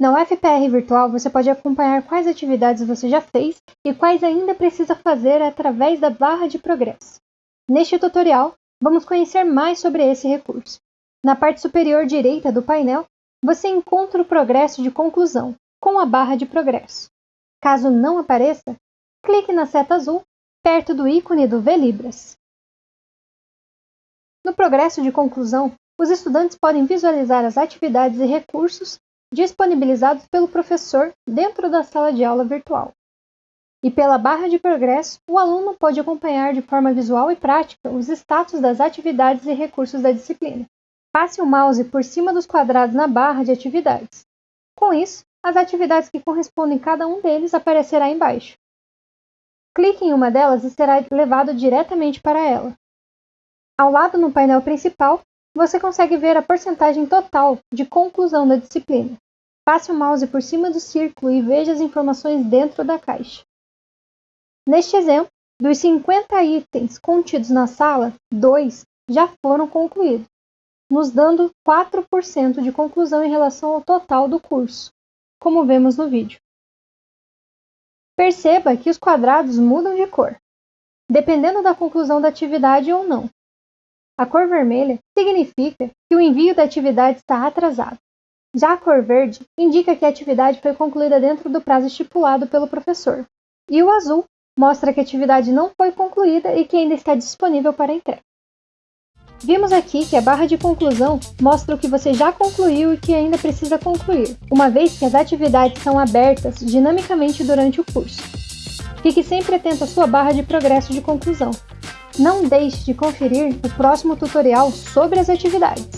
Na UFPR Virtual você pode acompanhar quais atividades você já fez e quais ainda precisa fazer através da barra de progresso. Neste tutorial, vamos conhecer mais sobre esse recurso. Na parte superior direita do painel, você encontra o progresso de conclusão, com a barra de progresso. Caso não apareça, clique na seta azul perto do ícone do VLibras. No progresso de conclusão, os estudantes podem visualizar as atividades e recursos disponibilizados pelo professor dentro da sala de aula virtual. E pela barra de progresso, o aluno pode acompanhar de forma visual e prática os status das atividades e recursos da disciplina. Passe o mouse por cima dos quadrados na barra de atividades. Com isso, as atividades que correspondem a cada um deles aparecerá embaixo. Clique em uma delas e será levado diretamente para ela. Ao lado no painel principal, você consegue ver a porcentagem total de conclusão da disciplina. Passe o mouse por cima do círculo e veja as informações dentro da caixa. Neste exemplo, dos 50 itens contidos na sala, dois já foram concluídos, nos dando 4% de conclusão em relação ao total do curso, como vemos no vídeo. Perceba que os quadrados mudam de cor, dependendo da conclusão da atividade ou não. A cor vermelha significa que o envio da atividade está atrasado. Já a cor verde indica que a atividade foi concluída dentro do prazo estipulado pelo professor. E o azul mostra que a atividade não foi concluída e que ainda está disponível para entrega. Vimos aqui que a barra de conclusão mostra o que você já concluiu e que ainda precisa concluir, uma vez que as atividades são abertas dinamicamente durante o curso. Fique sempre atento à sua barra de progresso de conclusão, não deixe de conferir o próximo tutorial sobre as atividades.